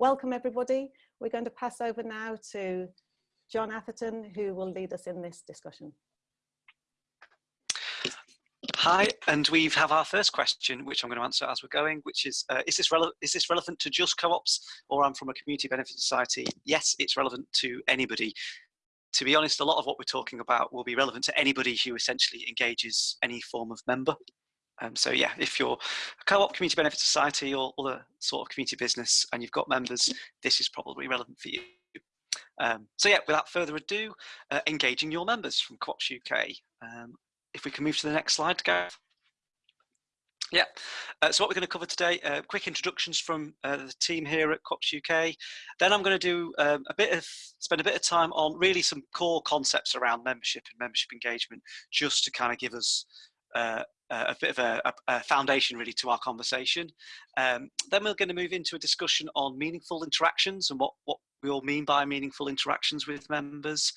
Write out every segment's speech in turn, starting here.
welcome everybody. We're going to pass over now to John Atherton, who will lead us in this discussion. Hi, and we have our first question, which I'm going to answer as we're going, which is, uh, is, this is this relevant to just co-ops or I'm from a community benefit society? Yes, it's relevant to anybody. To be honest, a lot of what we're talking about will be relevant to anybody who essentially engages any form of member. Um, so yeah, if you're a co-op community benefit society or other sort of community business and you've got members, this is probably relevant for you. Um, so yeah, without further ado, uh, engaging your members from Co-ops UK. Um, if we can move to the next slide, Gareth. Yeah, uh, so what we're going to cover today, uh, quick introductions from uh, the team here at Co-ops UK. Then I'm going to do um, a bit of, spend a bit of time on really some core concepts around membership and membership engagement, just to kind of give us uh, a bit of a, a, foundation really to our conversation. Um, then we're going to move into a discussion on meaningful interactions and what, what we all mean by meaningful interactions with members.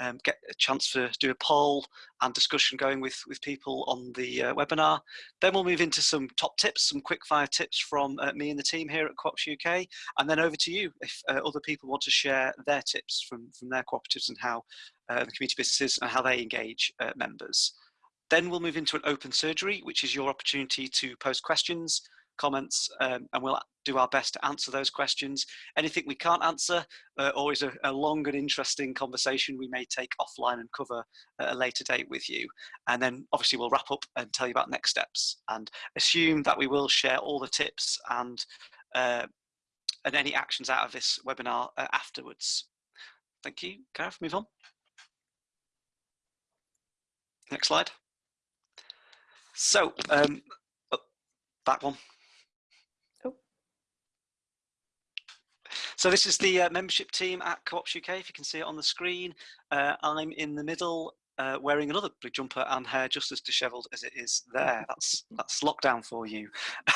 Um, get a chance to do a poll and discussion going with, with people on the uh, webinar. Then we'll move into some top tips, some quick fire tips from uh, me and the team here at Co-ops UK, and then over to you if uh, other people want to share their tips from, from their cooperatives and how uh, the community businesses and how they engage uh, members. Then we'll move into an open surgery, which is your opportunity to post questions, comments, um, and we'll do our best to answer those questions. Anything we can't answer, uh, is a, a, long and interesting conversation we may take offline and cover at a later date with you. And then obviously we'll wrap up and tell you about next steps and assume that we will share all the tips and, uh, and any actions out of this webinar uh, afterwards. Thank you. Gareth, move on. Next slide. So, um, oh, that one. Oh. So this is the uh, membership team at Co-ops UK, if you can see it on the screen. Uh, I'm in the middle uh, wearing another blue jumper and hair just as dishevelled as it is there. That's that's lockdown for you.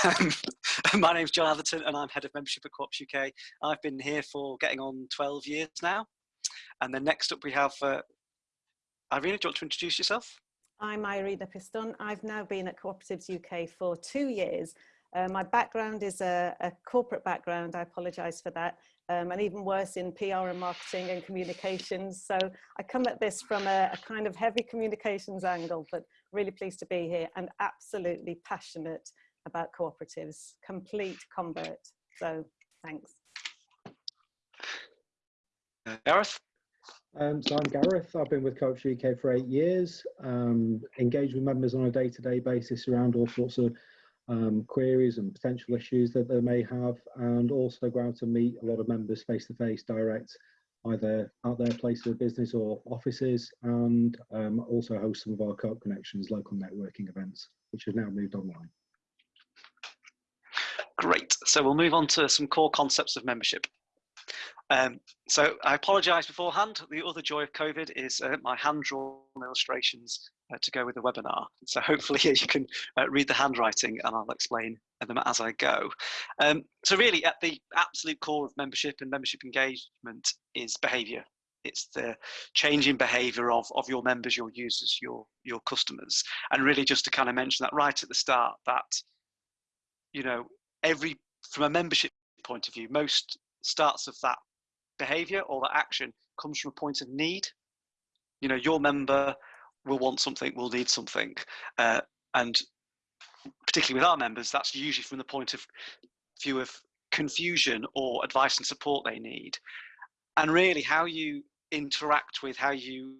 My name's John Atherton and I'm head of membership at Co-ops UK. I've been here for getting on 12 years now. And then next up we have uh, Irina, do you want to introduce yourself? I'm Irina Piston. I've now been at Cooperatives UK for two years. Uh, my background is a, a, corporate background, I apologise for that, um, and even worse in PR and marketing and communications. So I come at this from a, a kind of heavy communications angle, but really pleased to be here and absolutely passionate about cooperatives, complete convert. So thanks. Gareth? Um, so I'm Gareth. I've been with Co-ops UK for eight years. Um, engage with members on a day-to-day -day basis around all sorts of um, queries and potential issues that they may have, and also go out and meet a lot of members face-to-face, -face, direct, either at their place of business or offices, and um, also host some of our Co-op Connections local networking events, which have now moved online. Great. So we'll move on to some core concepts of membership. Um, so I apologise beforehand. The other joy of COVID is uh, my hand-drawn illustrations uh, to go with the webinar. So hopefully you can uh, read the handwriting and I'll explain them as I go. Um, so really at the absolute core of membership and membership engagement is behaviour. It's the changing behaviour of, of your members, your users, your, your customers. And really just to kind of mention that right at the start that, you know, every, from a membership point of view, most starts of that behavior or that action comes from a point of need. You know, your member will want something, will need something. Uh, and particularly with our members, that's usually from the point of view of confusion or advice and support they need. And really how you interact with how you,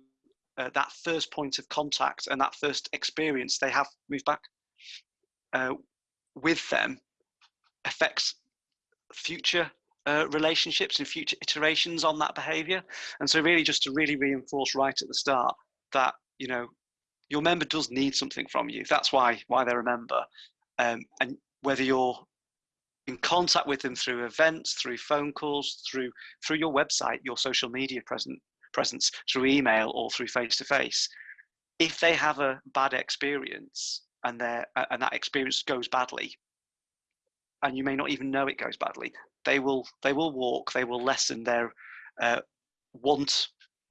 uh, that first point of contact and that first experience they have, move back, uh, with them affects future uh, relationships and future iterations on that behavior. And so really just to really reinforce right at the start that, you know, your member does need something from you. That's why, why they're a member. Um, and whether you're in contact with them through events, through phone calls, through, through your website, your social media present, presence, through email or through face-to-face, -face, if they have a bad experience and, their and that experience goes badly, and you may not even know it goes badly, they will they will walk they will lessen their uh, want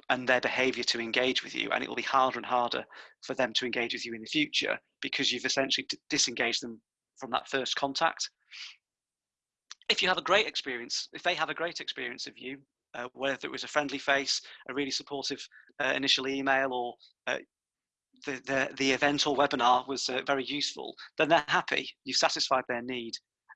and their behavior to engage with you and it will be harder and harder for them to engage with you in the future because you've essentially disengaged them from that first contact if you have a great experience, if they have a great experience of you, uh, whether it was a friendly face, a really supportive uh, initial email, or uh, the, the, the event or webinar was uh, very useful, then they're happy. You've satisfied their need.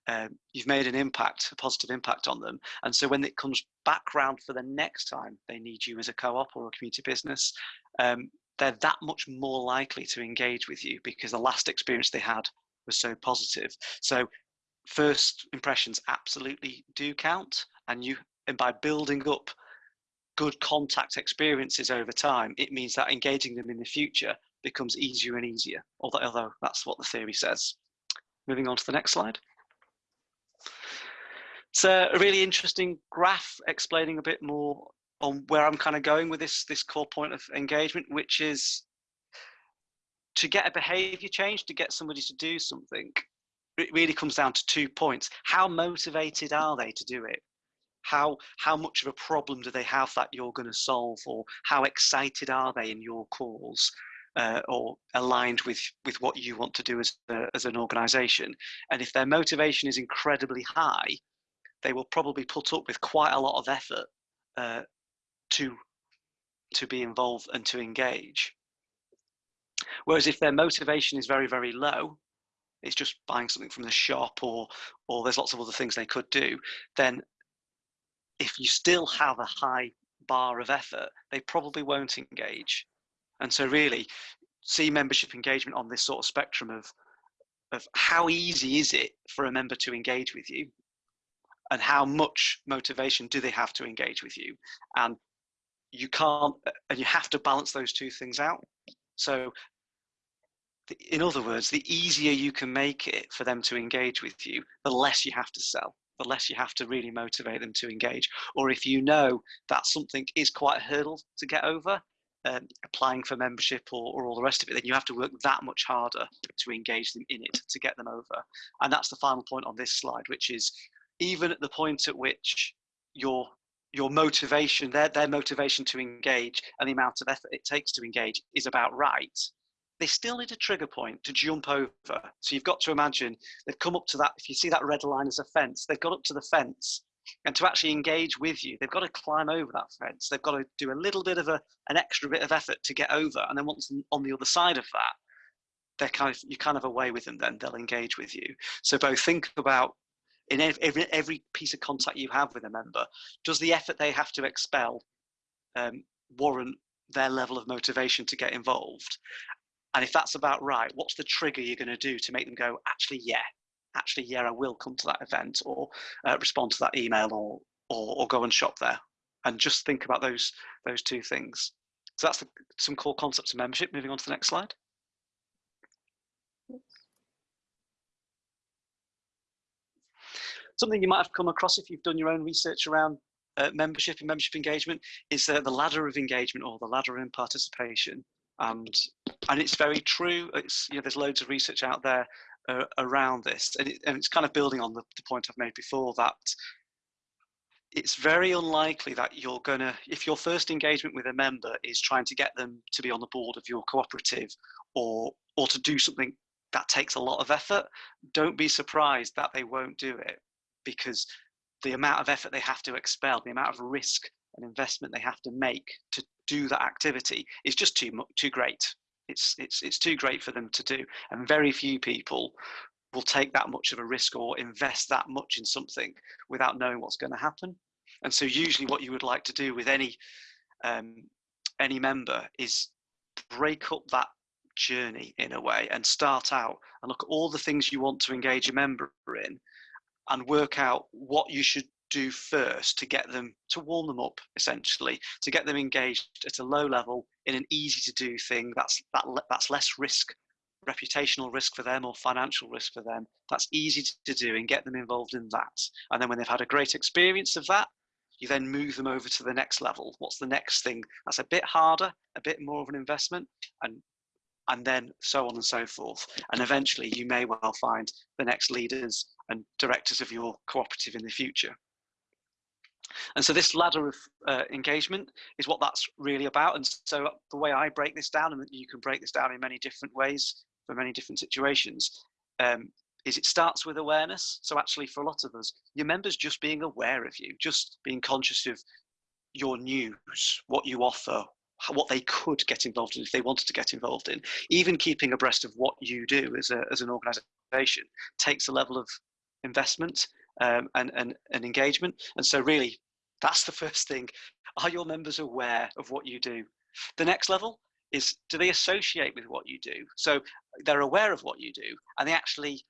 Um, you've made an impact, a positive impact on them. And so when it comes back round for the next time they need you as a co-op or a community business, um, they're that much more likely to engage with you because the last experience they had was so positive. So first impressions absolutely do count and you and by building up good contact experiences over time it means that engaging them in the future becomes easier and easier although, although that's what the theory says moving on to the next slide it's a really interesting graph explaining a bit more on where i'm kind of going with this this core point of engagement which is to get a behavior change to get somebody to do something it really comes down to two points. How motivated are they to do it? How, how much of a problem do they have that you're going to solve or how excited are they in your cause? Uh, or aligned with with what you want to do as a, as an organization and if their motivation is incredibly high they will probably put up with quite a lot of effort uh, to to be involved and to engage. Whereas if their motivation is very very low it's just buying something from the shop or or there's lots of other things they could do then if you still have a high bar of effort they probably won't engage. And so really see membership engagement on this sort of spectrum of of how easy is it for a member to engage with you and how much motivation do they have to engage with you and you can't and you have to balance those two things out so in other words, the easier you can make it for them to engage with you, the less you have to sell, the less you have to really motivate them to engage. Or if you know that something is quite a hurdle to get over, um, applying for membership or, or all the rest of it, then you have to work that much harder to engage them in it to get them over. And that's the final point on this slide, which is even at the point at which your your motivation, their, their motivation to engage and the amount of effort it takes to engage is about right, they still need a trigger point to jump over. So you've got to imagine they've come up to that. If you see that red line as a fence, they've got up to the fence. And to actually engage with you, they've got to climb over that fence. They've got to do a little bit of a, an extra bit of effort to get over. And then once on the other side of that, they're kind of, you're kind of away with them then, they'll engage with you. So both think about in every, every piece of contact you have with a member, does the effort they have to expel um, warrant their level of motivation to get involved? And if that's about right, what's the trigger you're going to do to make them go, actually, yeah, actually, yeah, I will come to that event or uh, respond to that email or, or, or go and shop there. And just think about those those two things. So that's the, some core concepts of membership. Moving on to the next slide. Something you might have come across if you've done your own research around uh, membership and membership engagement is uh, the ladder of engagement or the ladder in participation and and it's very true. It's you know there's loads of research out there uh, around this, and, it, and it's kind of building on the, the point I've made before that it's very unlikely that you're gonna if your first engagement with a member is trying to get them to be on the board of your cooperative or or to do something that takes a lot of effort don't be surprised that they won't do it because the amount of effort they have to expel the amount of risk and investment they have to make to do that activity is just too too great. It's it's it's too great for them to do, and very few people will take that much of a risk or invest that much in something without knowing what's going to happen. And so usually what you would like to do with any um, any member is break up that journey in a way and start out and look at all the things you want to engage a member in and work out what you should do first to get them to warm them up essentially to get them engaged at a low level in an easy to do thing that's that that's less risk reputational risk for them or financial risk for them. That's easy to do and get them involved in that. And then when they've had a great experience of that you then move them over to the next level. What's the next thing? That's a bit harder a bit more of an investment and and then so on and so forth. And eventually you may well find the next leaders and directors of your cooperative in the future and so this ladder of uh, engagement is what that's really about. And so the way I break this down, and you can break this down in many different ways for many different situations, um, is it starts with awareness. So actually for a lot of us, your members just being aware of you, just being conscious of your news, what you offer, what they could get involved in if they wanted to get involved in. Even keeping abreast of what you do as, a, as an organization takes a level of investment um, and, and, and engagement. And so really, that's the first thing. Are your members aware of what you do? The next level is do they associate with what you do? So they're aware of what you do and they actually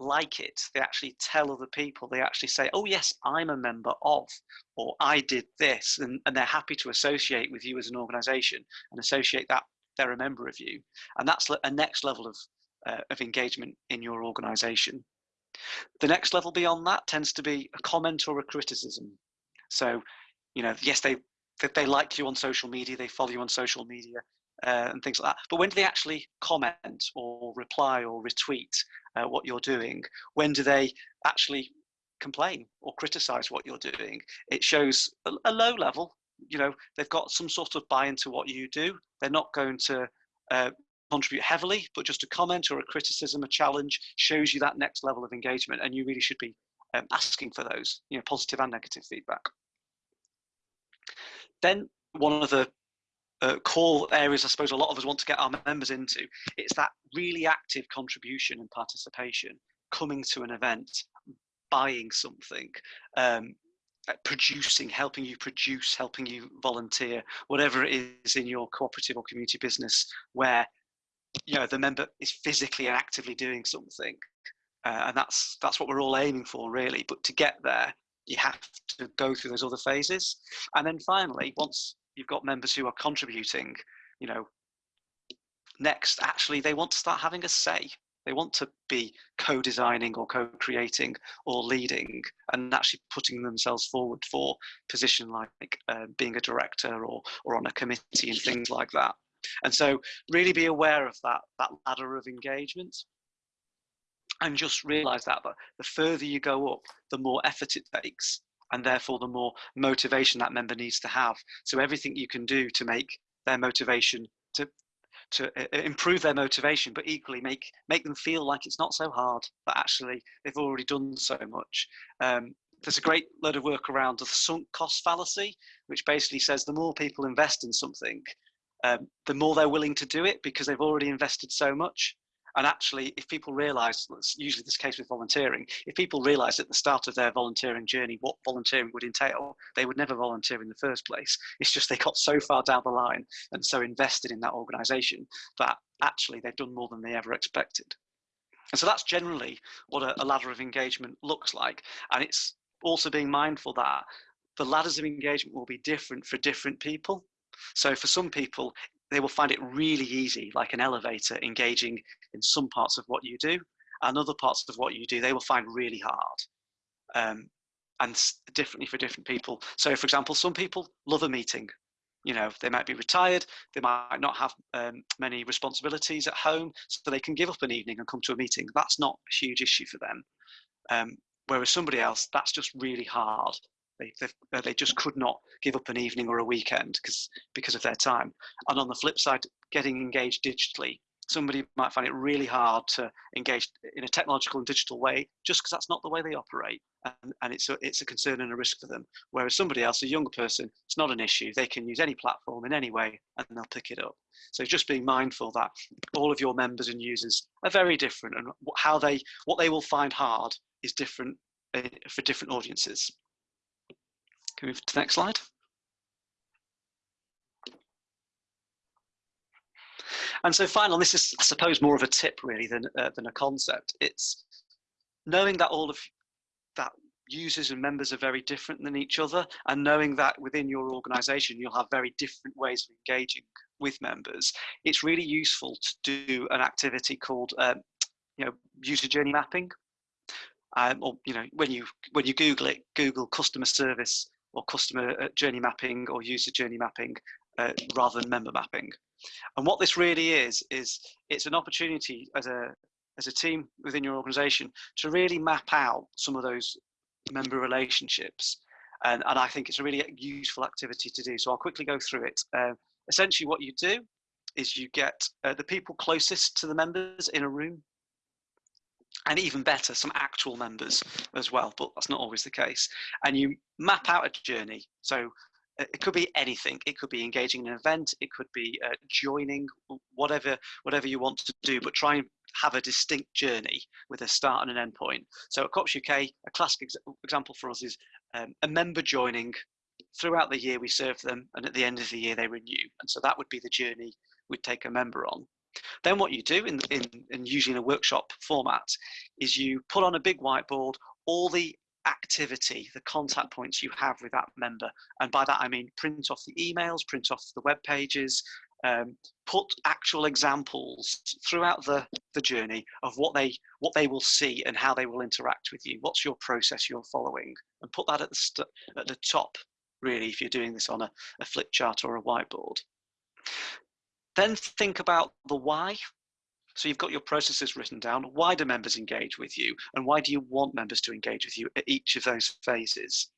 like it. They actually tell other people. They actually say, oh, yes, I'm a member of, or I did this. And, and they're happy to associate with you as an organization and associate that they're a member of you. And that's a next level of, uh, of engagement in your organization. The next level beyond that tends to be a comment or a criticism. So, you know, yes, they they like you on social media, they follow you on social media, uh, and things like that. But when do they actually comment or reply or retweet uh, what you're doing? When do they actually complain or criticize what you're doing? It shows a, a low level. You know, they've got some sort of buy into what you do. They're not going to uh, contribute heavily, but just a comment or a criticism, a challenge shows you that next level of engagement, and you really should be um, asking for those, you know, positive and negative feedback. Then one of the uh, core areas I suppose a lot of us want to get our members into. It's that really active contribution and participation, coming to an event, buying something, um, uh, producing, helping you produce, helping you volunteer, whatever it is in your cooperative or community business where you know the member is physically and actively doing something. Uh, and that's that's what we're all aiming for really but to get there you have to go through those other phases and then finally once you've got members who are contributing, you know, next, actually, they want to start having a say. They want to be co-designing or co-creating or leading and actually putting themselves forward for position like uh, being a director or, or on a committee and things like that. And so really be aware of that, that ladder of engagement and just realize that, that the further you go up, the more effort it takes and therefore the more motivation that member needs to have. So everything you can do to make their motivation to to uh, uh, improve their motivation, but equally make make them feel like it's not so hard. That actually they've already done so much. Um, there's a great load of work around the sunk cost fallacy, which basically says the more people invest in something, um, the more they're willing to do it because they've already invested so much. And actually, if people realize, that's usually this case with volunteering, if people realize at the start of their volunteering journey what volunteering would entail, they would never volunteer in the first place. It's just they got so far down the line and so invested in that organization that actually they've done more than they ever expected. And so that's generally what a, a ladder of engagement looks like. And it's also being mindful that the ladders of engagement will be different for different people. So for some people, they will find it really easy, like an elevator, engaging in some parts of what you do, and other parts of what you do they will find really hard. Um, and differently for different people. So, for example, some people love a meeting. You know, they might be retired, they might not have um, many responsibilities at home, so they can give up an evening and come to a meeting. That's not a huge issue for them. Um, whereas somebody else, that's just really hard. They, uh, they just could not give up an evening or a weekend because because of their time. And on the flip side, getting engaged digitally, somebody might find it really hard to engage in a technological and digital way just because that's not the way they operate. And, and it's, a, it's a concern and a risk for them. Whereas somebody else, a younger person, it's not an issue. They can use any platform in any way and they'll pick it up. So just being mindful that all of your members and users are very different and how they, what they will find hard is different eh, for different audiences. Can we move to the next slide? And so final, this is, I suppose, more of a tip really than, uh, than a concept. It's knowing that all of that users and members are very different than each other and knowing that within your organization you'll have very different ways of engaging with members it's really useful to do an activity called um, you know user journey mapping um, or you know when you when you google it google customer service or customer uh, journey mapping or user journey mapping uh, rather than member mapping. And what this really is, is it's an opportunity as a, as a team within your organization to really map out some of those member relationships. And, and I think it's a really useful activity to do. So I'll quickly go through it. Uh, essentially what you do is you get uh, the people closest to the members in a room and even better, some actual members as well, but that's not always the case. And you map out a journey. So uh, it could be anything. It could be engaging in an event. It could be uh, joining, whatever whatever you want to do. But try and have a distinct journey with a start and an end point. So at Co-ops UK, a classic ex example for us is um, a member joining. Throughout the year, we serve them, and at the end of the year, they renew. And so that would be the journey we'd take a member on. Then what you do in, in, in usually in a workshop format is you put on a big whiteboard all the activity, the contact points you have with that member. And by that, I mean print off the emails, print off the web pages, um, put actual examples throughout the, the journey of what they what they will see and how they will interact with you. What's your process you're following? And put that at the, at the top, really, if you're doing this on a, a flip chart or a whiteboard. Then think about the why. So you've got your processes written down. Why do members engage with you? And why do you want members to engage with you at each of those phases?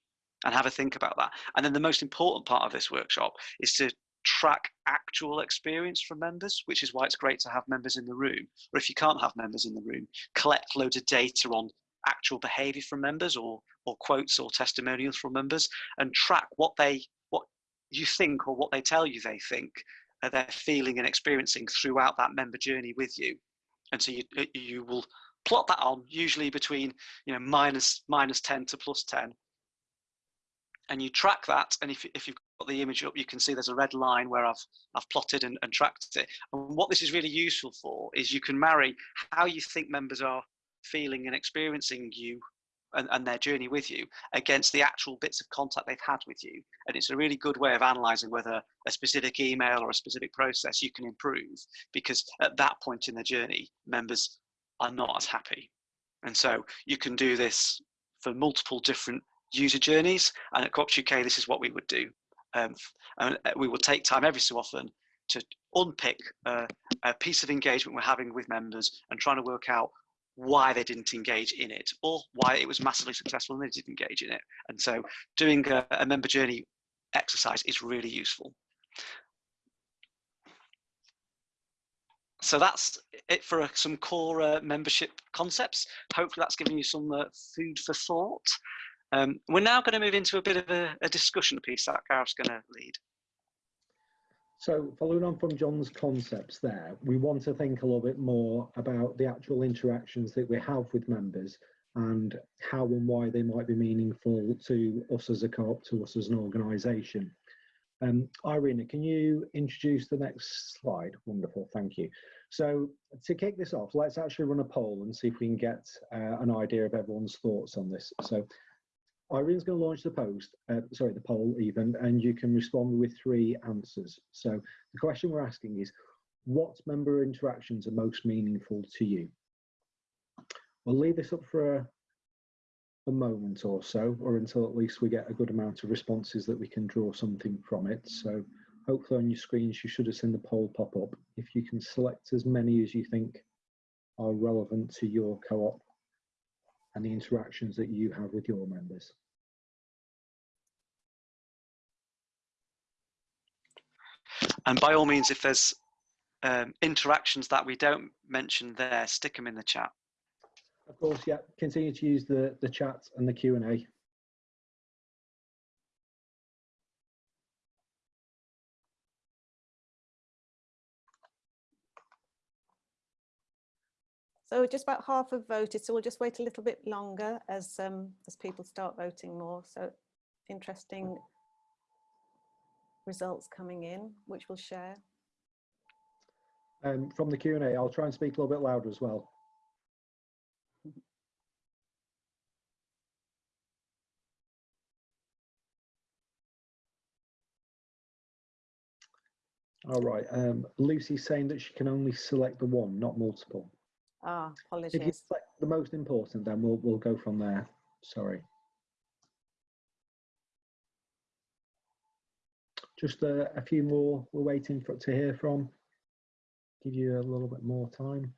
And have a think about that. And then the most important part of this workshop is to track actual experience from members, which is why it's great to have members in the room. Or if you can't have members in the room, collect loads of data on actual behavior from members or, or quotes or testimonials from members and track what they what you think or what they tell you they think they're feeling and experiencing throughout that member journey with you. And so you, uh, you will plot that on usually between you know minus minus 10 to plus 10 and you track that and if, if you've got the image up you can see there's a red line where I've I've plotted and, and tracked it and what this is really useful for is you can marry how you think members are feeling and experiencing you and, and, their journey with you against the actual bits of contact they've had with you. And it's a really good way of analyzing whether a specific email or a specific process you can improve because at that point in the journey, members are not as happy. And so you can do this for multiple different user journeys. And at Co-ops UK, this is what we would do. Um, and uh, we will take time every so often to unpick uh, a piece of engagement we're having with members and trying to work out why they didn't engage in it or why it was massively successful and they didn't engage in it. And so doing a, a member journey exercise is really useful. So that's it for uh, some core uh, membership concepts. Hopefully that's given you some uh, food for thought. Um, we're now going to move into a bit of a, a discussion piece that Gareth's going to lead. So following on from John's concepts there, we want to think a little bit more about the actual interactions that we have with members and how and why they might be meaningful to us as a co-op, to us as an organisation. Um, Irina, can you introduce the next slide? Wonderful, thank you. So to kick this off, let's actually run a poll and see if we can get uh, an idea of everyone's thoughts on this. So Irene's going to launch the post, uh, sorry, the poll even, and you can respond with three answers. So the question we're asking is, what member interactions are most meaningful to you? We'll leave this up for a, a moment or so, or until at least we get a good amount of responses that we can draw something from it. So hopefully on your screens, you should have seen the poll pop up. If you can select as many as you think are relevant to your co-op and the interactions that you have with your members. And by all means, if there's um, interactions that we don't mention there, stick them in the chat. Of course, yeah. Continue to use the, the chat and the Q&A. So just about half have voted, so we'll just wait a little bit longer as um, as people start voting more. So interesting results coming in, which we'll share. Um, from the Q&A, I'll try and speak a little bit louder as well. All right. Um, Lucy's saying that she can only select the one, not multiple. Ah, apologies. If you select the most important, then we'll we'll go from there. Sorry. Just a, a few more we're waiting for to hear from. Give you a little bit more time.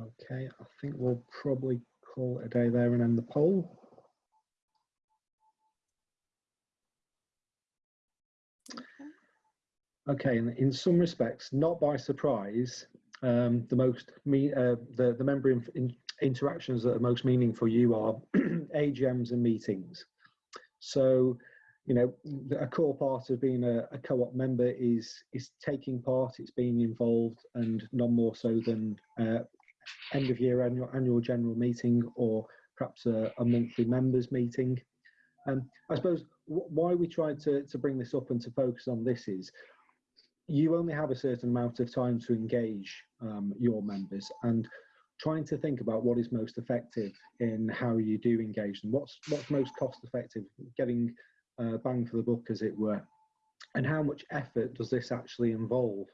Okay, I think we'll probably call it a day there and end the poll. Okay, and in some respects, not by surprise, um, the most me uh, the the member in, in interactions that are most meaningful for you are AGMs and meetings. So, you know, a core part of being a, a co-op member is is taking part, it's being involved, and none more so than uh, end of year annual annual general meeting or perhaps a, a monthly members meeting. Um, I suppose why we tried to, to bring this up and to focus on this is you only have a certain amount of time to engage um, your members and trying to think about what is most effective in how you do engage them. What's what's most cost effective getting uh, bang for the buck as it were? And how much effort does this actually involve?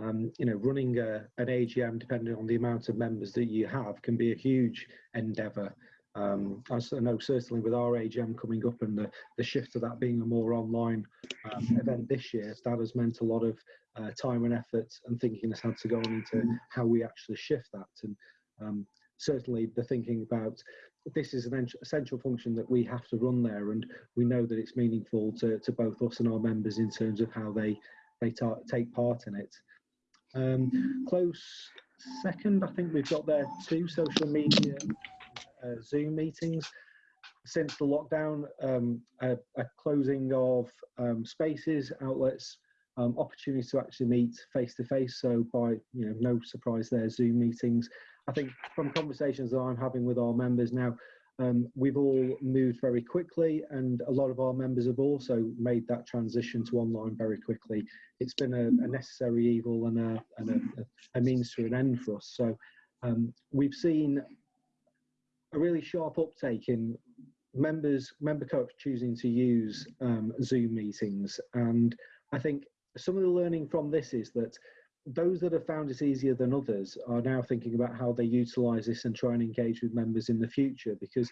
Um, you know running a, an agm depending on the amount of members that you have can be a huge endeavor um, I know certainly with our AGM coming up and the, the shift to that being a more online um, event this year, that has meant a lot of uh, time and effort and thinking has had to go into how we actually shift that. And um, certainly the thinking about this is an essential function that we have to run there and we know that it's meaningful to, to both us and our members in terms of how they, they take part in it. Um, close second, I think we've got there two social media uh, Zoom meetings. Since the lockdown, um, a, a, closing of um, spaces, outlets, um, opportunities to actually meet face to face. So by you know, no surprise there, Zoom meetings. I think from conversations that I'm having with our members now, um, we've all moved very quickly, and a lot of our members have also made that transition to online very quickly. It's been a, a necessary evil and, a, and a, a, means to an end for us. So um, we've seen a really sharp uptake in members member co-ops choosing to use um, Zoom meetings, and I think some of the learning from this is that those that have found it easier than others are now thinking about how they utilize this and try and engage with members in the future because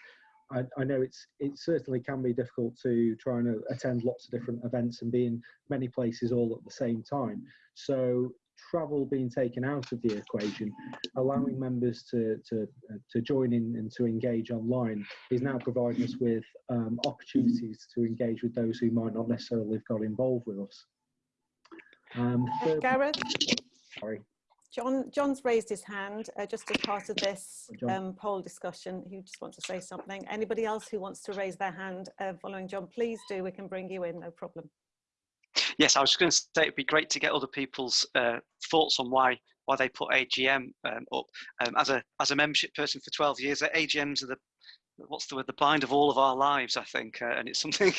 I, I, know it's it certainly can be difficult to try and attend lots of different events and be in many places all at the same time. So travel being taken out of the equation, allowing members to, to, to join in and to engage online is now providing us with um, opportunities to engage with those who might not necessarily have got involved with us. Um, third, Gareth? Sorry. John, John's raised his hand uh, just as part of this um, poll discussion. He just wants to say something. Anybody else who wants to raise their hand uh, following John, please do. We can bring you in, no problem. Yes, I was going to say it'd be great to get other people's uh, thoughts on why why they put AGM um, up. Um, as a as a membership person for 12 years, AGMs are the what's the word the bind of all of our lives, I think, uh, and it's something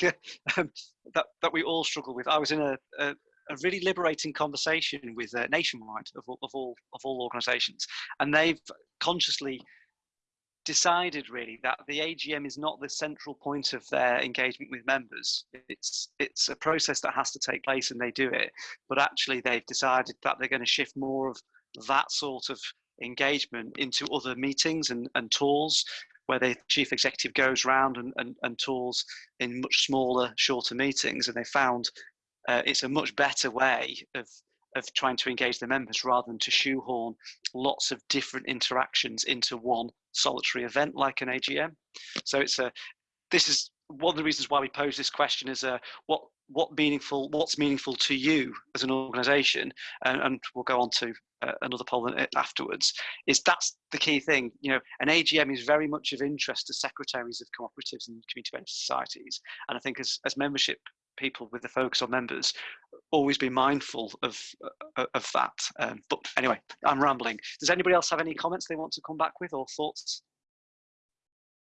um, that that we all struggle with. I was in a, a a really liberating conversation with uh, Nationwide of of all of all organisations, and they've consciously decided really that the AGM is not the central point of their engagement with members. It's it's a process that has to take place and they do it. But actually they've decided that they're going to shift more of that sort of engagement into other meetings and, and tours where the chief executive goes around and, and, and tours in much smaller, shorter meetings. And they found uh, it's a much better way of of trying to engage the members rather than to shoehorn lots of different interactions into one solitary event like an AGM. So it's a this is one of the reasons why we pose this question is uh, what what meaningful what's meaningful to you as an organization and, and we'll go on to uh, another poll afterwards is that's the key thing you know an agm is very much of interest to secretaries of cooperatives and community benefit societies and i think as, as membership people with the focus on members always be mindful of uh, of that um, but anyway i'm rambling. Does anybody else have any comments they want to come back with or thoughts?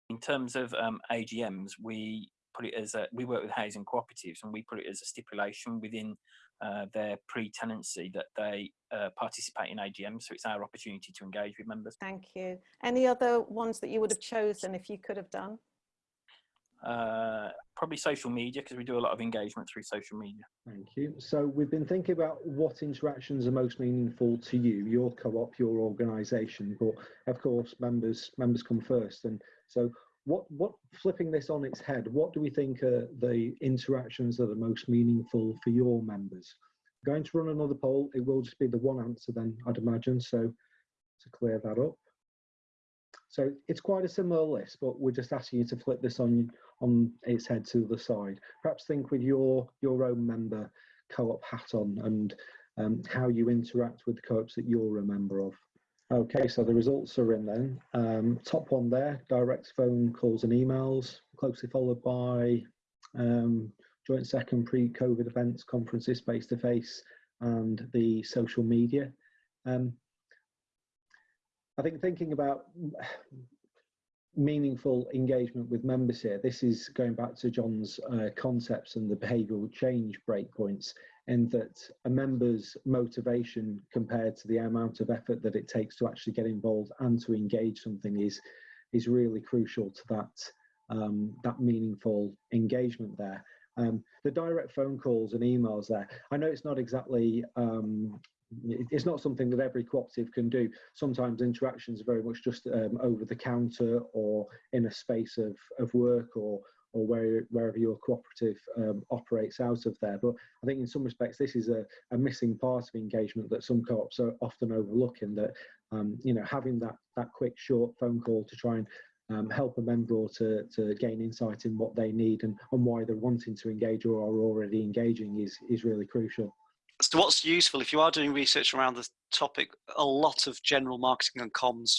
In terms of um, agms we put it as a we work with housing cooperatives and we put it as a stipulation within uh, their pre-tenancy that they uh, participate in AGM. So it's our opportunity to engage with members. Thank you. Any other ones that you would have chosen if you could have done? Uh, probably social media because we do a lot of engagement through social media. Thank you. So we've been thinking about what interactions are most meaningful to you, your co-op, your organisation, but of course members members come first. And so what what flipping this on its head, what do we think are the interactions that are most meaningful for your members? Going to run another poll. It will just be the one answer then, I'd imagine. So to clear that up. So it's quite a similar list, but we're just asking you to flip this on on its head to the side. Perhaps think with your your own member co-op hat on and um, how you interact with the co-ops that you're a member of. Okay, so the results are in then. Um, top one there, direct phone calls and emails, closely followed by um, joint second pre-COVID events, conferences face-to-face, and the social media. Um, I think thinking about meaningful engagement with members here, this is going back to John's uh, concepts and the behavioural change breakpoints, in that a member's motivation compared to the amount of effort that it takes to actually get involved and to engage something is is really crucial to that um, that meaningful engagement there. Um, the direct phone calls and emails there. I know it's not exactly um, it's not something that every cooperative can do. Sometimes interactions are very much just um, over the counter or in a space of, of work or or where, wherever your cooperative um, operates out of there. But I think in some respects this is a, a missing part of engagement that some co-ops are often overlooking. That um, you know having that that quick short phone call to try and um, help a member or to, to gain insight in what they need and, and why they're wanting to engage or are already engaging is, is really crucial. So what's useful, if you are doing research around the topic, a lot of general marketing and comms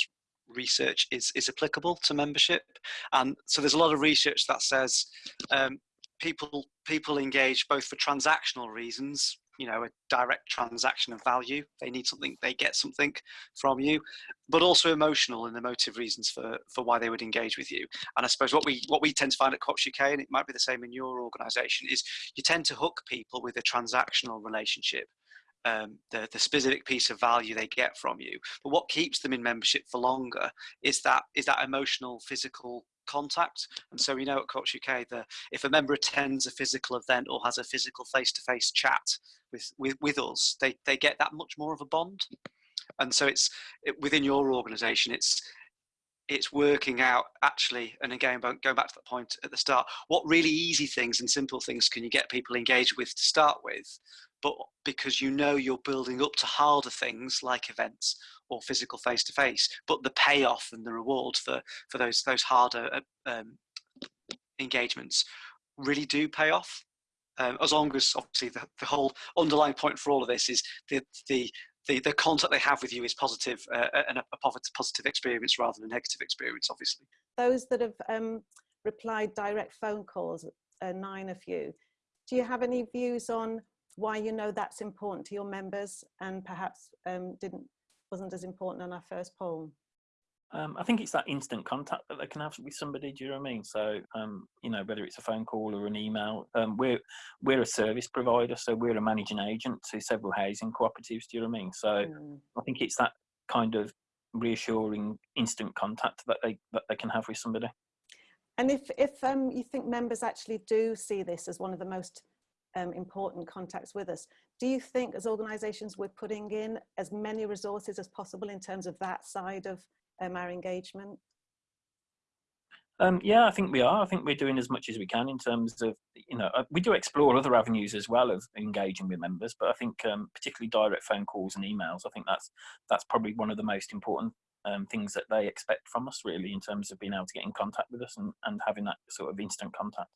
research is, is applicable to membership. And so there's a lot of research that says um, people, people engage both for transactional reasons, you know a direct transaction of value they need something they get something from you but also emotional and emotive reasons for for why they would engage with you and i suppose what we what we tend to find at co-ops uk and it might be the same in your organization is you tend to hook people with a transactional relationship um, the, the specific piece of value they get from you. But what keeps them in membership for longer is that is that emotional, physical contact. And so we know at Co-ops UK that if a member attends a physical event or has a physical face-to-face -face chat with, with, with us, they, they get that much more of a bond. And so it's it, within your organization, it's it's working out actually, and again, going back to that point at the start, what really easy things and simple things can you get people engaged with to start with? But because you know you're building up to harder things like events or physical face to face, but the payoff and the reward for for those those harder uh, um, engagements really do pay off. Um, as long as obviously the, the whole underlying point for all of this is the the the, the contact they have with you is positive uh, uh and a, a positive experience rather than a negative experience, obviously. Those that have um, replied direct phone calls, uh, nine of you, do you have any views on why you know that's important to your members and perhaps um, didn't wasn't as important on our first poll? Um, I think it's that instant contact that they can have with somebody. Do you know what I mean? So, um, you know, whether it's a phone call or an email, um, we're we're a service provider, so we're a managing agent to several housing cooperatives. Do you know what I mean? So, mm. I think it's that kind of reassuring instant contact that they that they can have with somebody. And if if um, you think members actually do see this as one of the most um, important contacts with us. Do you think as organisations we're putting in as many resources as possible in terms of that side of um, our engagement? Um, yeah, I think we are. I think we're doing as much as we can in terms of, you know, uh, we do explore other avenues as well of engaging with members, but I think um, particularly direct phone calls and emails, I think that's that's probably one of the most important um, things that they expect from us really in terms of being able to get in contact with us and, and having that sort of instant contact.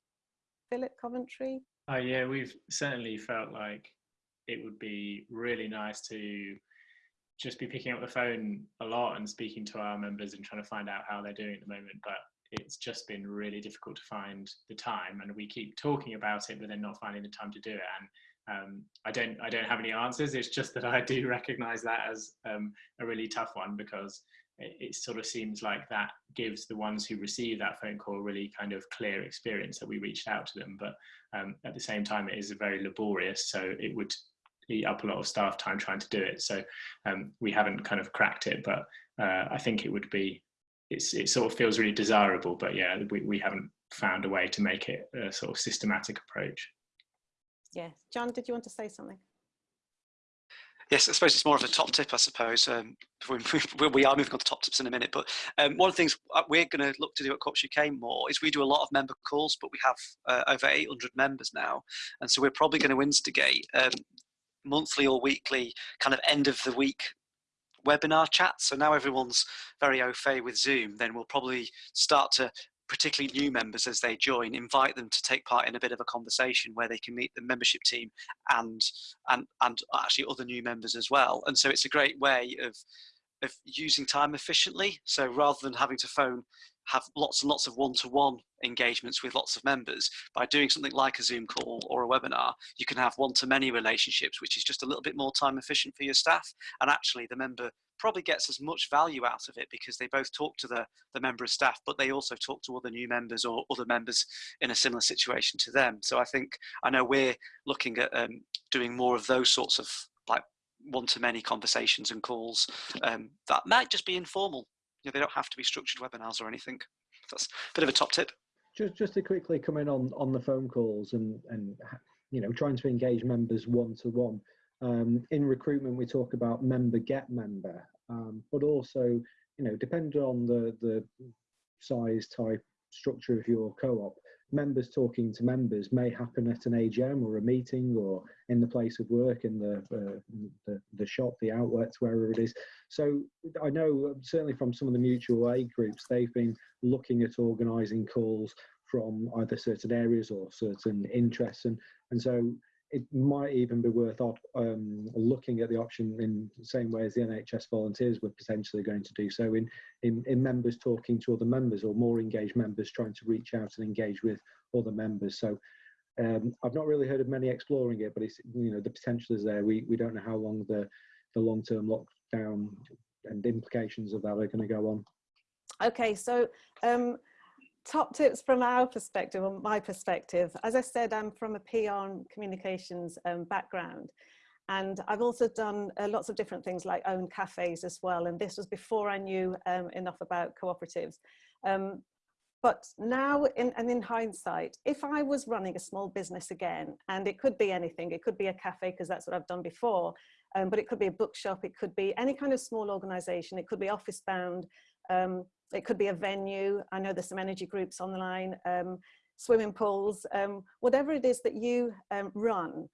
Philip Coventry? Oh yeah, we've certainly felt like it would be really nice to just be picking up the phone a lot and speaking to our members and trying to find out how they're doing at the moment. But it's just been really difficult to find the time, and we keep talking about it, but then not finding the time to do it. And um, I don't, I don't have any answers. It's just that I do recognise that as um, a really tough one because it, sort of seems like that gives the ones who receive that phone call really kind of clear experience that we reached out to them. But um, at the same time, it is very laborious, so it would eat up a lot of staff time trying to do it. So um, we haven't kind of cracked it, but uh, I think it would be. It's, it sort of feels really desirable, but yeah, we, we haven't found a way to make it a sort of systematic approach. Yes, John, did you want to say something? Yes, I suppose it's more of a top tip, I suppose. Um, we, we are moving on to top tips in a minute, but um, one of the ththings uh, we're going to look to do at Co-ops UK more is we do a lot of member calls, but we have uh, over 800 members now. And so we're probably going to instigate um, monthly or weekly kind of end of the week webinar chats. So now everyone's very au fait with Zoom, then we'll probably start to particularly new members as they join, invite them to take part in a bit of a conversation where they can meet the membership team and and and actually other new members as well. And so it's a great way of of using time efficiently. So rather than having to phone have lots and lots of one-to-one engagements with lots of members by doing something like a zoom call or a webinar you can have one-to-many relationships which is just a little bit more time efficient for your staff and actually the member probably gets as much value out of it because they both talk to the, the member of staff but they also talk to other new members or other members in a similar situation to them so i think i know we're looking at um, doing more of those sorts of like one-to-many conversations and calls um, that might just be informal You know, they don't have to be structured webinars or anything. That's a bit of a top tip. Just, just to quickly come in on, on the phone calls and, and, you know, trying to engage members one to one. Um, in recruitment, we talk about member get member, um, but also, you know, depending on the, the size, type, structure of your co-op, members talking to members may happen at an AGM or a meeting or in the place of work, in the, uh, the, the shop, the outlets, wherever it is. So I know uh, certainly from some of the mutual aid groups, they've been looking at organising calls from either certain areas or certain interests, and and so it might even be worth um, looking at the option in the same way as the NHS volunteers were potentially going to do so in, in, in members talking to other members or more engaged members trying to reach out and engage with other members. So um, I've not really heard of many exploring it, but it's, you know, the potential is there. We, we don't know how long the, the long-term lockdown and implications of that are going to go on. Okay, so um, top tips from our perspective, or my perspective. As I said, I'm from a PR communications um, background. And I've also done uh, lots of different things like own cafes as well. And this was before I knew um, enough about cooperatives. Um, but now, in, and in hindsight, if I was running a small business again, and it could be anything, it could be a cafe because that's what I've done before, um, but it could be a bookshop, it could be any kind of small organization, it could be office bound, um, it could be a venue. I know there's some energy groups on online, um, swimming pools, um, whatever it is that you um, run.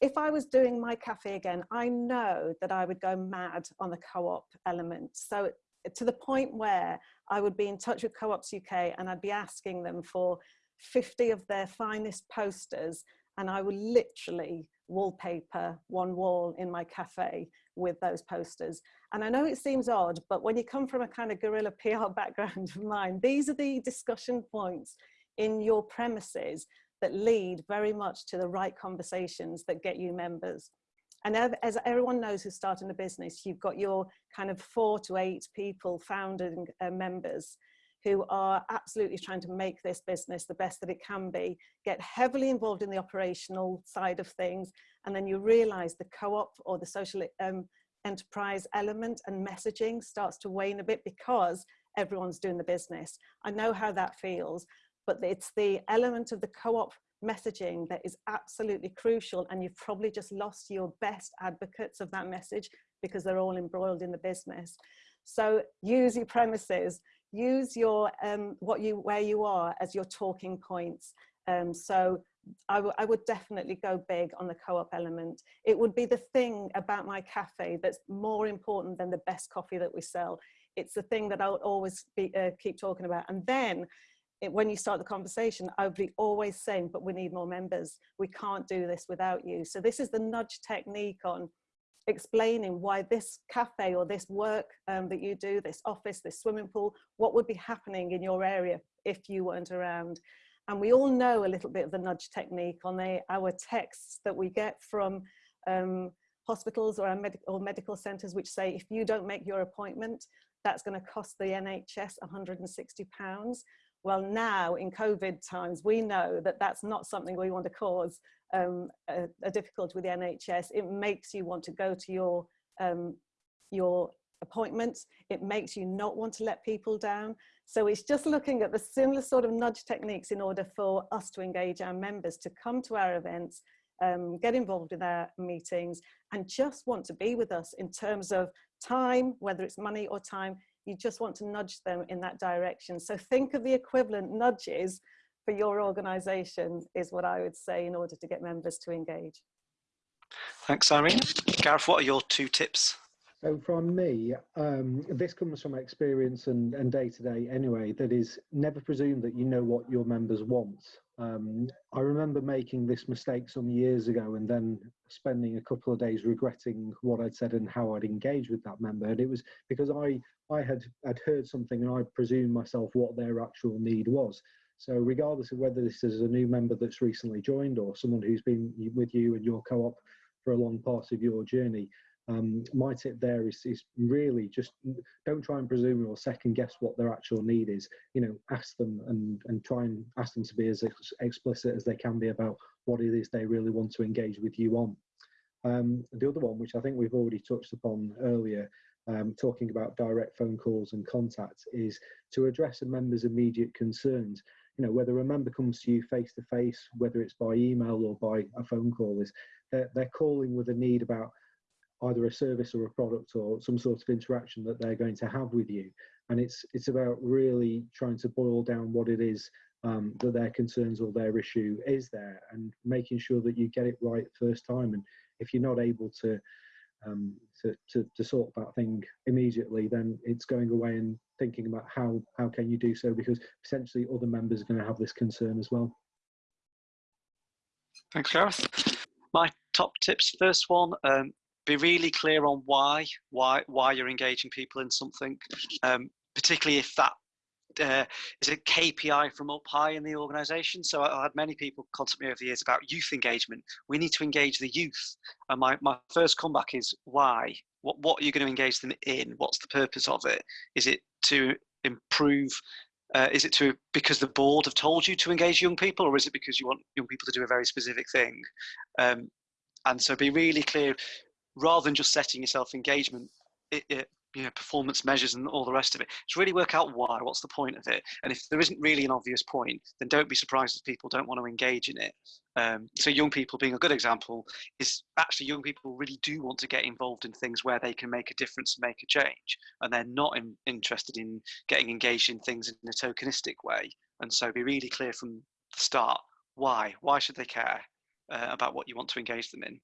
If I was doing my cafe again, I know that I would go mad on the co-op element. So to the point where I would be in touch with Co-ops UK and I'd be asking them for 50 of their finest posters and I would literally wallpaper one wall in my cafe with those posters. And I know it seems odd, but when you come from a kind of guerrilla PR background of mine, these are the discussion points in your premises that lead very much to the right conversations that get you members. And as everyone knows who's starting a business, you've got your kind of four to eight people, founding uh, members, who are absolutely trying to make this business the best that it can be, get heavily involved in the operational side of things, and then you realize the co-op or the social um, enterprise element and messaging starts to wane a bit because everyone's doing the business. I know how that feels, but it's the element of the co-op messaging that is absolutely crucial and you've probably just lost your best advocates of that message because they're all embroiled in the business. So use your premises, use your um, what you where you are as your talking points. Um, so I, I would definitely go big on the co-op element. It would be the thing about my cafe that's more important than the best coffee that we sell. It's the thing that I'll always be, uh, keep talking about. And then it, when you start the conversation, I would be always saying, but we need more members. We can't do this without you. So this is the nudge technique on explaining why this cafe or this work um, that you do, this office, this swimming pool, what would be happening in your area if you weren't around. And we all know a little bit of the nudge technique on the, our texts that we get from um, hospitals or, med or medical centres which say if you don't make your appointment, that's going to cost the NHS 160 pounds. Well, now in COVID times, we know that that's not something we want to cause um, a, a, difficulty with the NHS. It makes you want to go to your, um, your appointments. It makes you not want to let people down. So it's just looking at the similar sort of nudge techniques in order for us to engage our members to come to our events, um, get involved in our meetings and just want to be with us in terms of time, whether it's money or time, you just want to nudge them in that direction. So think of the equivalent nudges for your organization is what I would say in order to get members to engage. Thanks, Irene. Gareth, what are your two tips? So from me, um, this comes from experience and, day to day anyway, that is never presume that you know what your members want. Um, I remember making this mistake some years ago and then spending a couple of days regretting what I'd said and how I'd engaged with that member. And it was because I, I had, had heard something and I presumed myself what their actual need was. So regardless of whether this is a new member that's recently joined or someone who's been with you and your co-op for a long part of your journey, um, my tip there is, is really just don't try and presume or second guess what their actual need is. You know, ask them and, and try and ask them to be as ex explicit as they can be about what it is they really want to engage with you on. Um, the other one, which I think we've already touched upon earlier, um, talking about direct phone calls and contact, is to address a member's immediate concerns. You know, whether a member comes to you face to face, whether it's by email or by a phone call, is they're, they're calling with a need about either a service or a product or some sort of interaction that they're going to have with you. And it's it's about really trying to boil down what it is um, that their concerns or their issue is there, and making sure that you get it right first time. And if you're not able to um, to, to, to sort that thing immediately, then it's going away and thinking about how how can you do so because potentially other members are going to have this concern as well. Thanks, Gareth. My top tips. First one, um, be really clear on why why why you're engaging people in something um, particularly if that uh, is a KPI from up high in the organisation. So I, I, had many people contact me over the years about youth engagement. We need to engage the youth. And my, my first comeback is why? What, what are you going to engage them in? What's the purpose of it? Is it to improve? Uh, is it to because the board have told you to engage young people, or is it because you want young people to do a very specific thing? Um, and so be really clear rather than just setting yourself engagement it, it, you know performance measures and all the rest of it to really work out why what's the point of it. And if there isn't really an obvious point then don't be surprised if people don't want to engage in it. Um, so young people being a good example is actually young people really do want to get involved in things where they can make a difference and make a change. And they're not in, interested in getting engaged in things in a tokenistic way. And so be really clear from the start why why should they care uh, about what you want to engage them in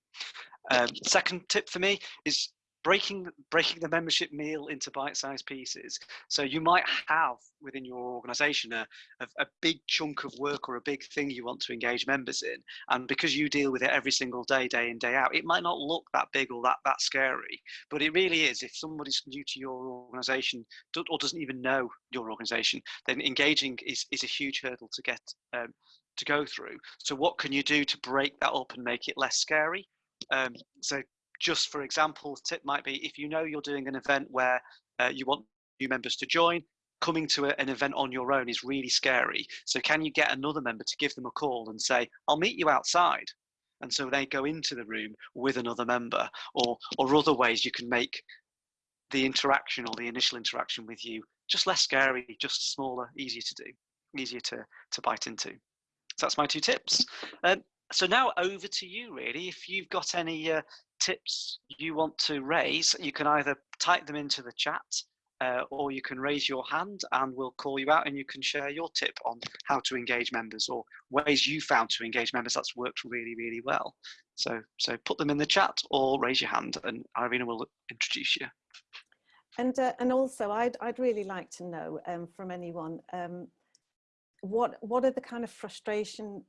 um, second tip for me is breaking breaking the membership meal into bite-sized pieces. So you might have within your organization a, a, a, big chunk of work or a big thing you want to engage members in. And because you deal with it every single day, day in, day out, it might not look that big or that, that scary, but it really is. If somebody's new to your organization or doesn't even know your organization, then engaging is, is a huge hurdle to get um, to go through. So what can you do to break that up and make it less scary? Um, so just for example, tip might be if you know you're doing an event where uh, you want new members to join, coming to a, an event on your own is really scary. So can you get another member to give them a call and say, I'll meet you outside? And so they go into the room with another member or, or other ways you can make the interaction or the initial interaction with you just less scary, just smaller, easier to do, easier to, to bite into. So that's my two tips. Um, so now over to you, really. If you've got any uh, tips you want to raise, you can either type them into the chat uh, or you can raise your hand and we'll call you out and you can share your tip on how to engage members or ways you found to engage members that's worked really, really well. So, so put them in the chat or raise your hand and Irina will introduce you. And, uh, and also I'd, I'd really like to know um, from anyone, um, what, what are the kind of frustration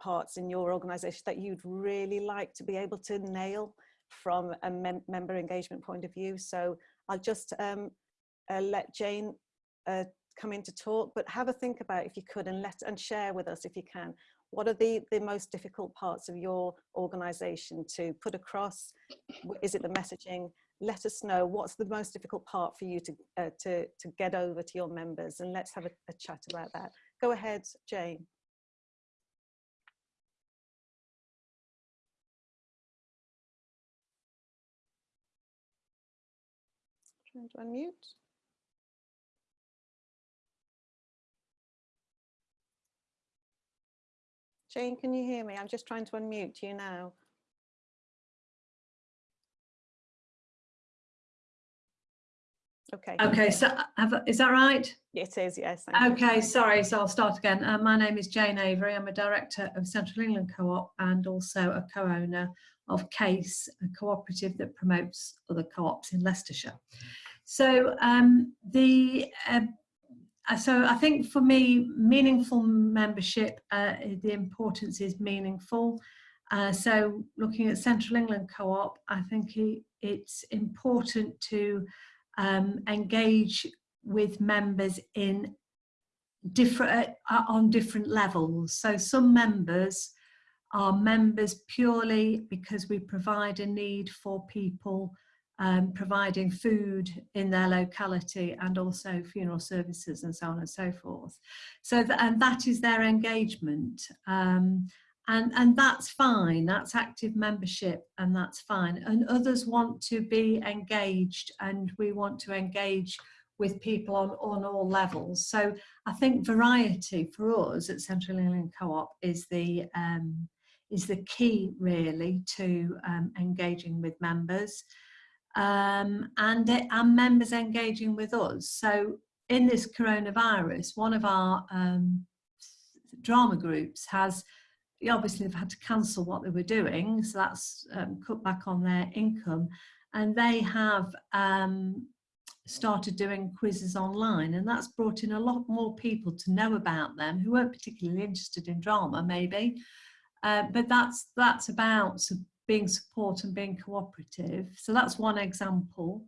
parts in your organization that you'd really like to be able to nail from a mem member engagement point of view. So I'll just um, uh, let Jane uh, come in to talk, but have a think about if you could and let and share with us if you can. What are the, the most difficult parts of your organization to put across? Is it the messaging? Let us know what's the most difficult part for you to, uh, to, to get over to your members and let's have a, a chat about that. Go ahead, Jane. Trying to unmute. Jane, can you hear me? I'm just trying to unmute you now. Okay. Okay, so have, is that right? It is, yes. thank you. Okay, sorry, so I'll start again. Uh, my name is Jane Avery. I'm a director of Central England Co-op and also a co-owner of CASE, a cooperative that promotes other co-ops in Leicestershire. So um, the uh, uh, so I think for me, meaningful membership, uh, the importance is meaningful. Uh, so looking at Central England Co-op, I think it, it's important to um, engage with members in different uh, on different levels. So some members are members purely because we provide a need for people um, providing food in their locality and also funeral services and so on and so forth. So th and that is their engagement. Um, and, and that's fine, that's active membership and that's fine. And others want to be engaged and we want to engage with people on, on all levels. So I think variety for us at Central England Co-op is the, um, is the key really to um, engaging with members um, and, and members engaging with us. So in this coronavirus, one of our um, drama groups has obviously they've had to cancel what they were doing, so that's um, cut back on their income, and they have um, started doing quizzes online, and that's brought in a lot more people to know about them who weren't particularly interested in drama, maybe, uh, but that's that's about being support and being cooperative. So that's one example.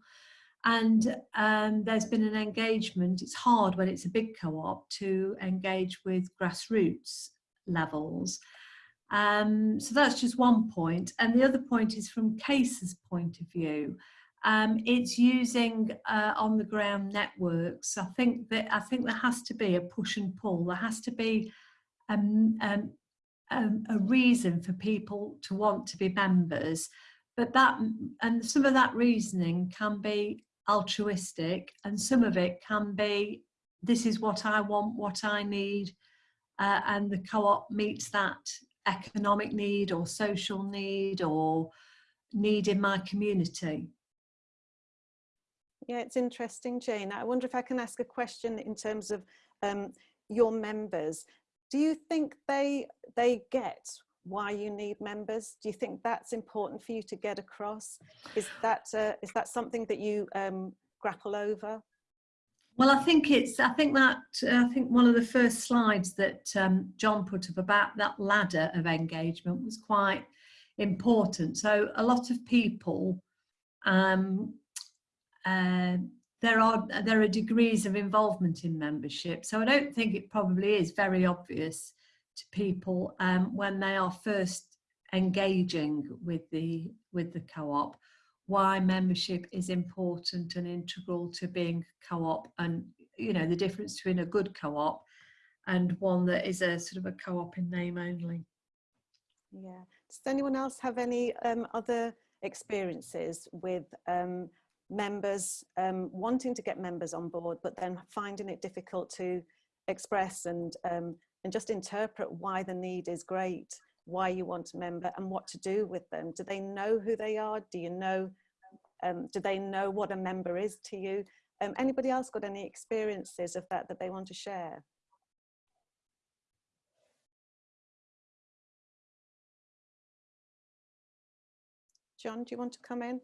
And um, there's been an engagement. It's hard when it's a big co-op to engage with grassroots levels. Um, so that's just one point. And the other point is from CASE's point of view. Um, it's using uh, on the ground networks. I think that I think there has to be a push and pull. There has to be um, um, um, a reason for people to want to be members. But that and some of that reasoning can be altruistic, and some of it can be this is what I want, what I need, uh, and the co-op meets that economic need or social need or need in my community. Yeah, it's interesting, Jane. I wonder if I can ask a question in terms of um, your members. Do you think they they get why you need members? Do you think that's important for you to get across? Is that uh, is that something that you um, grapple over? Well, I think it's, I think that, I think one of the first slides that um, John put up about that ladder of engagement was quite important. So a lot of people, um, uh, there are, there are degrees of involvement in membership. So I don't think it probably is very obvious to people um, when they are first engaging with the, with the co-op why membership is important and integral to being co-op and you know the difference between a good co-op and one that is a sort of a co-op in name only. Yeah. Does anyone else have any um, other experiences with um, members um, wanting to get members on board but then finding it difficult to express and um, and just interpret why the need is great why you want a member and what to do with them. Do they know who they are? Do you know, um, do they know what a member is to you? Um, anybody else got any experiences of that that they want to share? John, do you want to come in?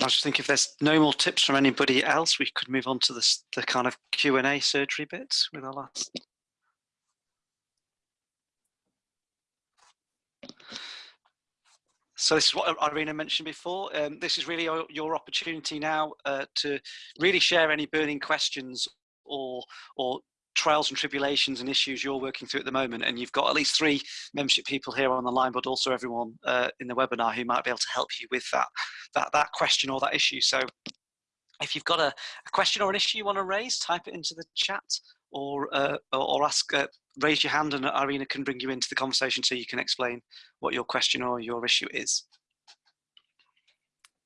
I was just thinking if there's no more tips from anybody else, we could move on to this, the kind of Q&A surgery bits with our last. So this is what Irina mentioned before. Um, this is really your, your opportunity now uh, to really share any burning questions or or trials and tribulations and issues you're working through at the moment and you've got at least three membership people here on the line but also everyone uh, in the webinar who might be able to help you with that that that question or that issue so if you've got a, a question or an issue you want to raise type it into the chat or uh, or ask uh, raise your hand and Irina can bring you into the conversation so you can explain what your question or your issue is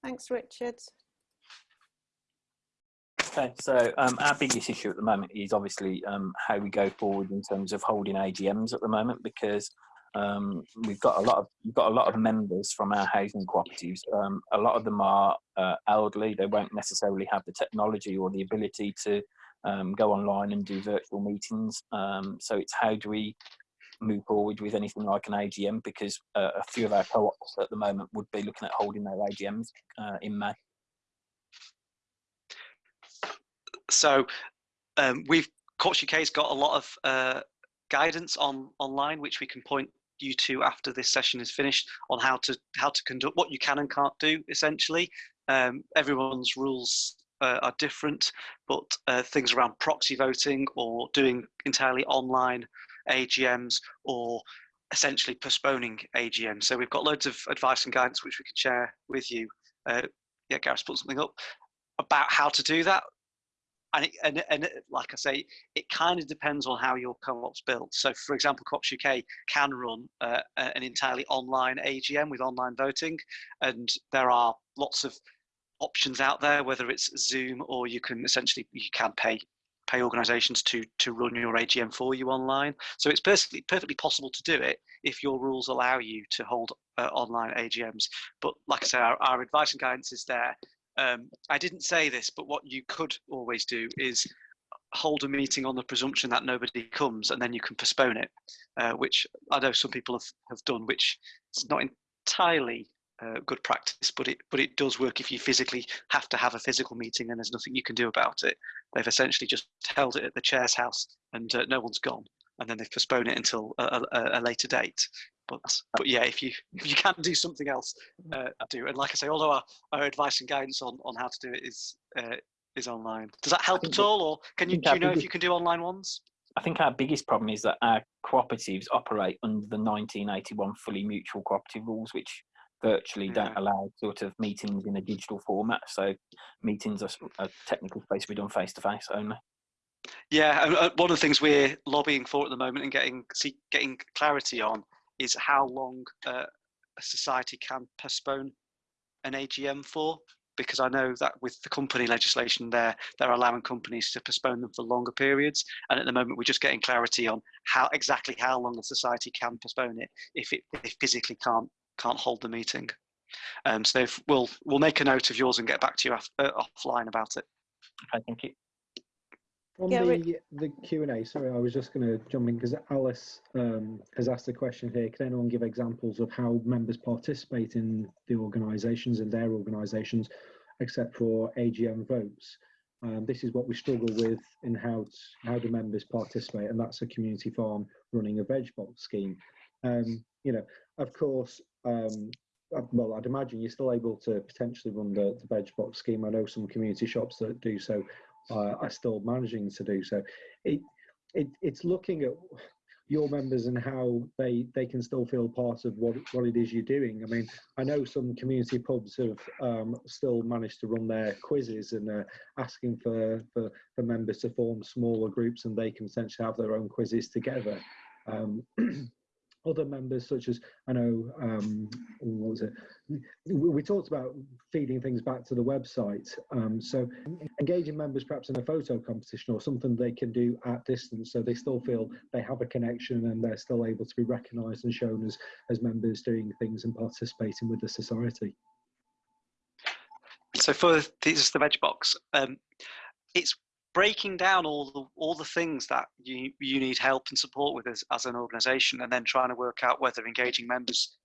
Thanks, Richard. Okay, so um, our biggest issue at the moment is obviously um, how we go forward in terms of holding AGMs at the moment because Um, we've got a lot of we've got a lot of members from our housing cooperatives. Um, a lot of them are uh, elderly. They won't necessarily have the technology or the ability to um, go online and do virtual meetings. Um, so it's how do we move forward with anything like an AGM because uh, a few of our co-ops at the moment would be looking at holding their AGMs uh, in May. So um, we've Co-ops UK's got a lot of uh, guidance on online, which we can point you to after this session is finished on how to how to conduct what you can and can't do. Essentially, um, everyone's rules uh, are different, but uh, things around proxy voting or doing entirely online AGMs or essentially postponing AGM. So we've got loads of advice and guidance which we can share with you. Uh, yeah, Gareth put something up about how to do that. And, it, and, and it, like I say, it kind of depends on how your co-op's built. So, for example, Co-ops UK can run uh, an entirely online AGM with online voting, and there are lots of options out there, whether it's Zoom or you can essentially you can pay pay organisations to to run your AGM for you online. So it's perfectly perfectly possible to do it if your rules allow you to hold uh, online AGMs. But like I say, our, our advice and guidance is there. Um, I didn't say this, but what you could always do is hold a meeting on the presumption that nobody comes and then you can postpone it, uh, which I know some people have, have done, which is not entirely uh, good practice, but it but it does work if you physically have to have a physical meeting and there's nothing you can do about it. They've essentially just held it at the chair's house and uh, no one's gone, and then they've postponed it until a, a, a, later date. But but yeah, if you if you can do something else, uh, do. And like I say, although our, our advice and guidance on on how to do it is uh, is online. Does that help at all, or can you do you know if you can do online ones? I think our biggest problem is that our cooperatives operate under the 1981 fully mutual cooperative rules, which virtually yeah. don't allow sort of meetings in a digital format. So meetings are, are technically supposed to be done face to face only. Yeah, and uh, one of the things we're lobbying for at the moment and getting see, getting clarity on is how long uh, a society can postpone an AGM for. Because I know that with the company legislation, there they're allowing companies to postpone them for longer periods, and at the moment we're just getting clarity on how exactly how long a society can postpone it if it if physically can't can't hold the meeting. Um, so we'll we'll make a note of yours and get back to you off, uh, offline about it. Okay, thank you. On yeah, the, the Q&A, sorry, I was just going to jump in because Alice um, has asked a question here. Can anyone give examples of how members participate in the organisations and their organisations, except for AGM votes? Um, this is what we struggle with in how, how do members participate, and that's a community farm running a veg box scheme. Um, you know, of course, um, uh, well, I'd imagine you're still able to potentially run the, the veg box scheme. I know some community shops that do so uh, are still managing to do so. It, it, it's looking at your members and how they they can still feel part of what what it is you're doing. I mean, I know some community pubs have um, still managed to run their quizzes and uh, asking for, for for members to form smaller groups and they can essentially have their own quizzes together. Um, other members such as I know um, what was it? We talked about feeding things back to the website um, so engaging members perhaps in a photo competition or something they can do at distance so they still feel they have a connection and they're still able to be recognized and shown as as members doing things and participating with the society. So for this is the veg box um, it's breaking down all the all the things that you you need help and support with as, as an organization and then trying to work out whether engaging members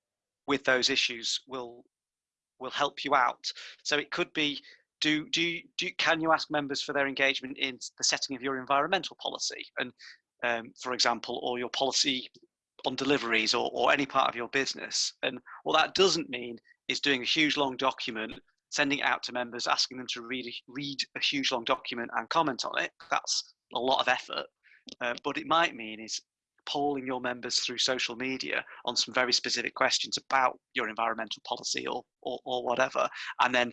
with those issues will will help you out. So it could be do do do can you ask members for their engagement in the setting of your environmental policy and um, for example or your policy on deliveries or, or any part of your business? And what that doesn't mean is doing a huge long document sending it out to members, asking them to read read a huge long document and comment on it. That's a lot of effort. Uh, but it might mean is polling your members through social media on some very specific questions about your environmental policy or, or, or whatever, and then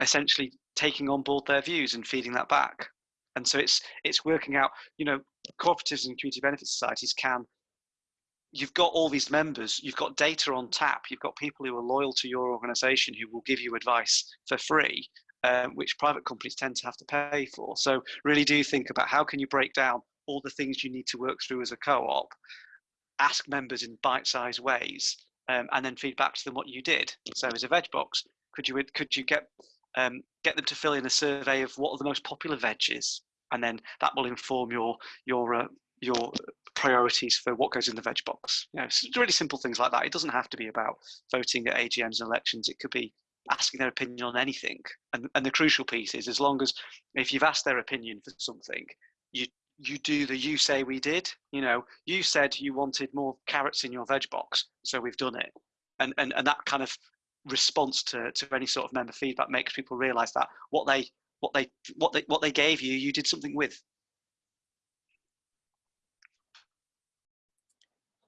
essentially taking on board their views and feeding that back. And so it's it's working out, you know, cooperatives and community benefit societies can you've got all these members, you've got data on tap, you've got people who are loyal to your organization who will give you advice for free, um, which private companies tend to have to pay for. So really do think about how can you break down all the things you need to work through as a co-op ask members in bite-sized ways um, and then feed back to them what you did. So as a veg box, could you could you get um, get them to fill in a survey of what are the most popular veggies, and then that will inform your your uh, your priorities for what goes in the veg box. You know, really simple things like that. It doesn't have to be about voting at AGMs and elections. It could be asking their opinion on anything. And, and the crucial piece is as long as if you've asked their opinion for something, you you do the you say we did. You know, you said you wanted more carrots in your veg box, so we've done it. And and, and that kind of response to, to any sort of member feedback makes people realize that what they what they what they what they gave you, you did something with.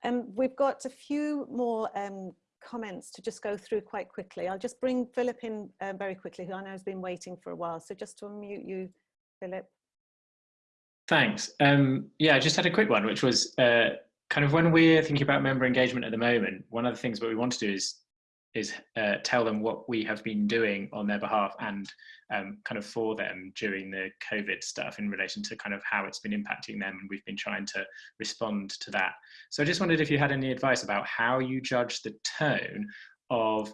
Um, we've got a few more um, comments to just go through quite quickly. I'll just bring Philip in uh, very quickly, who I know has been waiting for a while. So just to unmute you, Philip. Thanks. Um, yeah, I just had a quick one, which was uh, kind of when we're thinking about member engagement at the moment, one of the things that we want to do is is uh, tell them what we have been doing on their behalf and um, kind of for them during the COVID stuff in relation to kind of how it's been impacting them. And we've been trying to respond to that. So I just wondered if you had any advice about how you judge the tone of,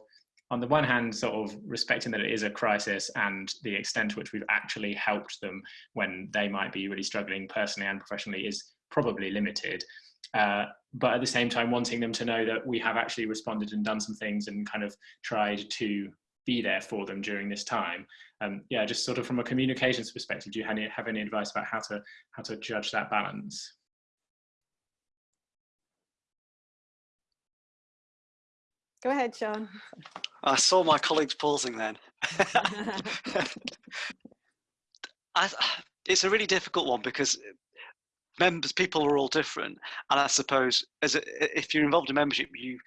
on the one hand, sort of respecting that it is a crisis and the extent to which we've actually helped them when they might be really struggling personally and professionally is probably limited. Uh, but at the same time wanting them to know that we have actually responded and done some things and kind of tried to be there for them during this time. Um, yeah, just sort of from a communications perspective, do you have any, have any advice about how to how to judge that balance? Go ahead, Sean. I saw my colleagues pausing then. I, it's a really difficult one because members, people are all different, and I suppose as a, if you're involved in membership, you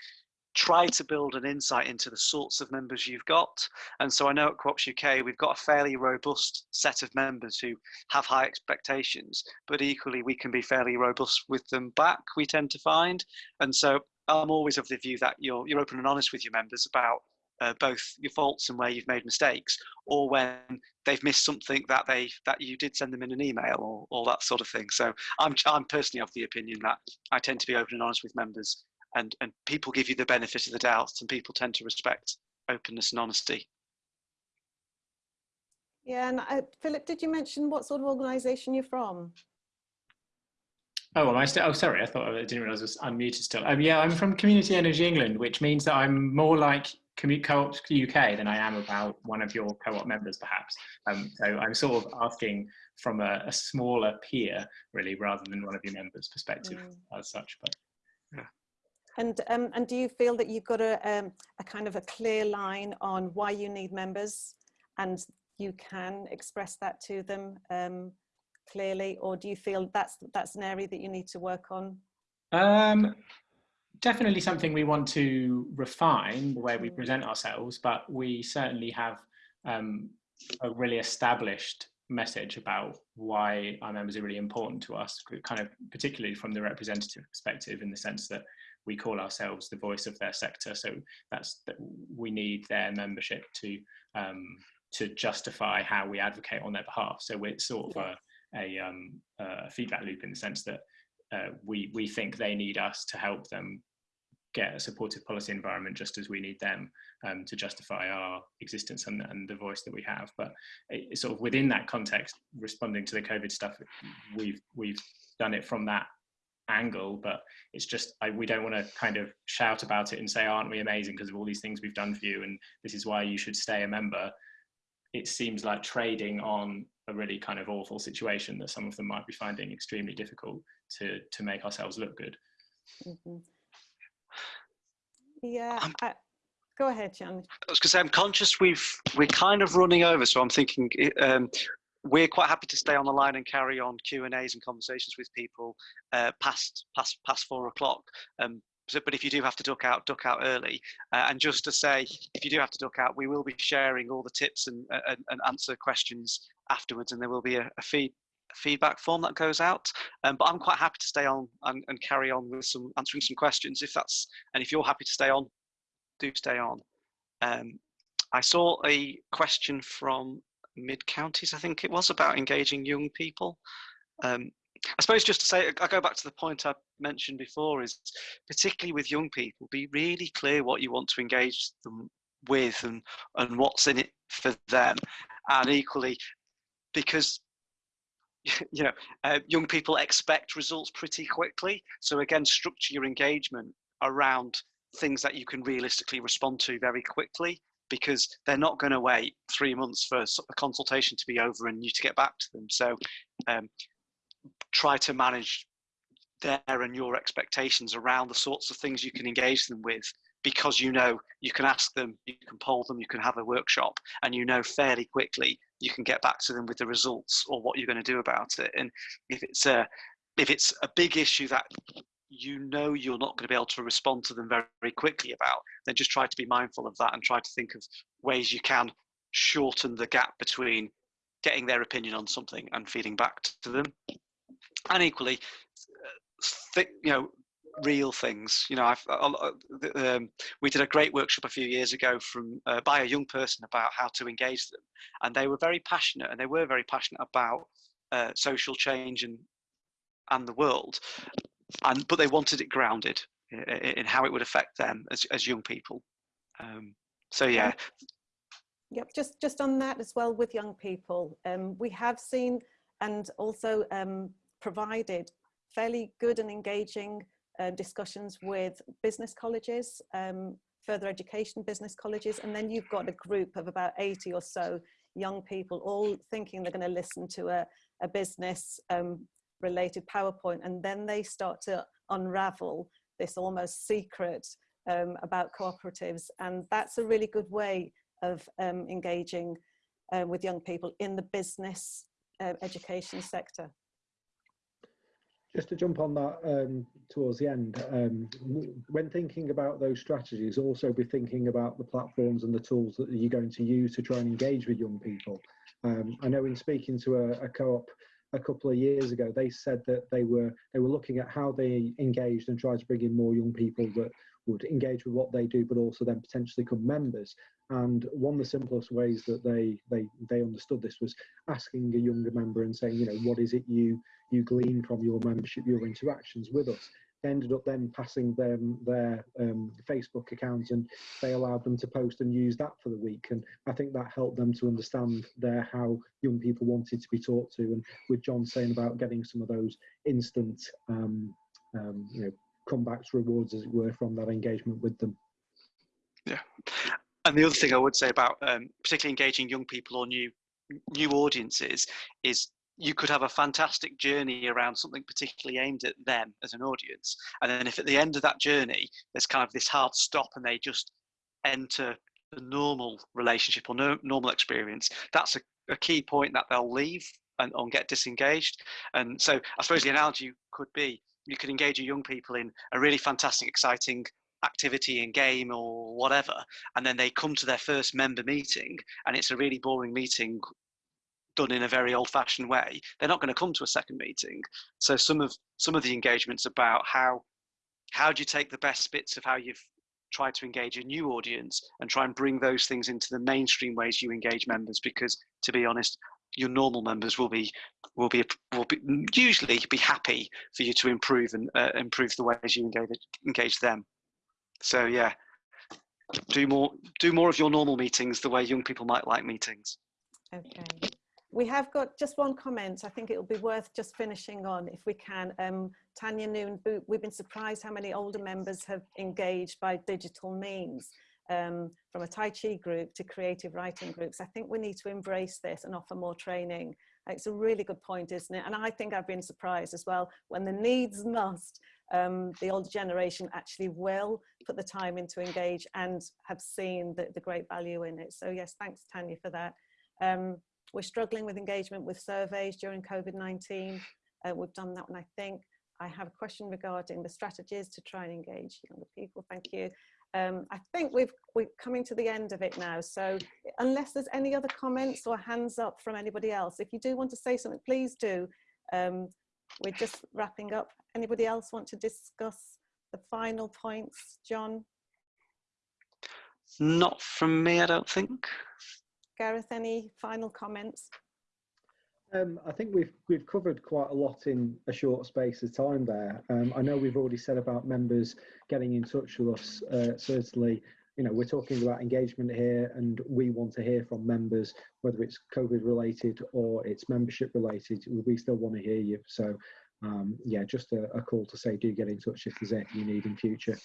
try to build an insight into the sorts of members you've got. And so I know at Co-ops UK, we've got a fairly robust set of members who have high expectations, but equally we can be fairly robust with them back, we tend to find. And so I'm always of the view that you're, you're open and honest with your members about uh, both your faults and where you've made mistakes, or when they've missed something that they that you did send them in an email, or all that sort of thing. So I'm I'm personally of the opinion that I tend to be open and honest with members, and and people give you the benefit of the doubt, and people tend to respect openness and honesty. Yeah, and uh, Philip, did you mention what sort of organisation you're from? Oh, am I still? Oh, sorry. I thought I didn't realize I was unmuted still. Um, yeah, I'm from Community Energy England, which means that I'm more like Commute Co-ops UK than I am about one of your co-op members, perhaps. Um, so I'm sort of asking from a, a, smaller peer, really, rather than one of your members' perspective mm. as such. But yeah. And um, and do you feel that you've got a um, a kind of a clear line on why you need members, and you can express that to them um, clearly, or do you feel that's that's an area that you need to work on? Definitely something we want to refine the way we mm. present ourselves, but we certainly have um, a really established message about why our members are really important to us, kind of particularly from the representative perspective in the sense that we call ourselves the voice of their sector. So that's that we need their membership to um, to justify how we advocate on their behalf. So we're sort of a, a, um, a feedback loop in the sense that uh, we we think they need us to help them get a supportive policy environment just as we need them um, to justify our existence and, and, the voice that we have. But it, sort of within that context, responding to the COVID stuff, we've we've done it from that angle. But it's just I, we don't want to kind of shout about it and say, "Aren't we amazing?" because of all these things we've done for you, and this is why you should stay a member. It seems like trading on a really kind of awful situation that some of them might be finding extremely difficult to to make ourselves look good. Mm -hmm. Yeah, I, go ahead, John. I was going to say, I'm conscious we've we're kind of running over, so I'm thinking um, we're quite happy to stay on the line and carry on Q and A's and conversations with people uh, past past past four o'clock. Um, so, but if you do have to duck out, duck out early. Uh, and just to say, if you do have to duck out, we will be sharing all the tips and, and, and answer questions afterwards, and there will be a, a feed feedback form that goes out. Um, but I'm quite happy to stay on and, and, carry on with some answering some questions if that's and if you're happy to stay on, do stay on. Um, I saw a question from Mid Counties, I think it was, about engaging young people. Um, I suppose just to say, I go back to the point I mentioned before is particularly with young people, be really clear what you want to engage them with and, and what's in it for them. And equally, because you know, uh, young people expect results pretty quickly. So again, structure your engagement around things that you can realistically respond to very quickly because they're not going to wait three months for a consultation to be over and you to get back to them. So um, try to manage their and your expectations around the sorts of things you can engage them with because you know you can ask them, you can poll them, you can have a workshop, and you know fairly quickly you can get back to them with the results or what you're going to do about it. And if it's a if it's a big issue that you know you're not going to be able to respond to them very, very quickly about, then just try to be mindful of that and try to think of ways you can shorten the gap between getting their opinion on something and feeding back to them. And equally, uh, you know, real things. You know, I've, um, we did a great workshop a few years ago from uh, by a young person about how to engage them, and they were very passionate, and they were very passionate about uh, social change and and the world, and but they wanted it grounded in, in how it would affect them as as young people. Um, so yeah. Yep, just just on that as well with young people, um, we have seen and also um, provided fairly good and engaging uh, discussions with business colleges, um, further education business colleges, and then you've got a group of about 80 or so young people all thinking they're going to listen to a, a business um, related PowerPoint, and then they start to unravel this almost secret um, about cooperatives. And that's a really good way of um, engaging uh, with young people in the business uh, education sector. Just to jump on that um, towards the end, um, when thinking about those strategies, also be thinking about the platforms and the tools that you're going to use to try and engage with young people. Um, I know in speaking to a, a co-op a couple of years ago, they said that they were they were looking at how they engaged and tried to bring in more young people that would engage with what they do, but also then potentially become members. And one of the simplest ways that they they they understood this was asking a younger member and saying, you know, what is it you you glean from your membership, your interactions with us. They ended up then passing them their um, Facebook accounts and they allowed them to post and use that for the week. And I think that helped them to understand there how young people wanted to be talked to. And with John saying about getting some of those instant, um, um, you know, comebacks, rewards, as it were, from that engagement with them. Yeah. And the other thing I would say about um, particularly engaging young people or new new audiences is you could have a fantastic journey around something particularly aimed at them as an audience. And then if at the end of that journey, there's kind of this hard stop and they just enter the normal relationship or no, normal experience, that's a, a, key point that they'll leave and, and get disengaged. And so I suppose the analogy could be you could engage your young people in a really fantastic, exciting activity and game or whatever and then they come to their first member meeting and it's a really boring meeting done in a very old-fashioned way, they're not going to come to a second meeting. So some of some of the engagements about how how do you take the best bits of how you've tried to engage a new audience and try and bring those things into the mainstream ways you engage members because to be honest your normal members will be will be will be usually be happy for you to improve and uh, improve the ways you engage engage them so yeah do more do more of your normal meetings the way young people might like meetings okay we have got just one comment. I think it will be worth just finishing on if we can. Um, Tanya Noon, we've been surprised how many older members have engaged by digital means. Um, from a Tai Chi group to creative writing groups. I think we need to embrace this and offer more training. It's a really good point, isn't it? And I think I've been surprised as well when the needs must, um, the older generation actually will put the time in to engage and have seen the, the great value in it. So yes, thanks Tanya for that. Um, we're struggling with engagement with surveys during COVID-19. Uh, we've done that one, I think. I have a question regarding the strategies to try and engage younger people. Thank you. Um, I think we've, we're coming to the end of it now. So unless there's any other comments or hands up from anybody else, if you do want to say something, please do. Um, we're just wrapping up. Anybody else want to discuss the final points, John? Not from me, I don't think. Gareth, any final comments? Um, I think we've we've covered quite a lot in a short space of time there. Um, I know we've already said about members getting in touch with us. Uh, certainly, you know, we're talking about engagement here, and we want to hear from members, whether it's COVID related or it's membership related. We still want to hear you. So, um, yeah, just a, a call to say do get in touch if there's anything you need in future.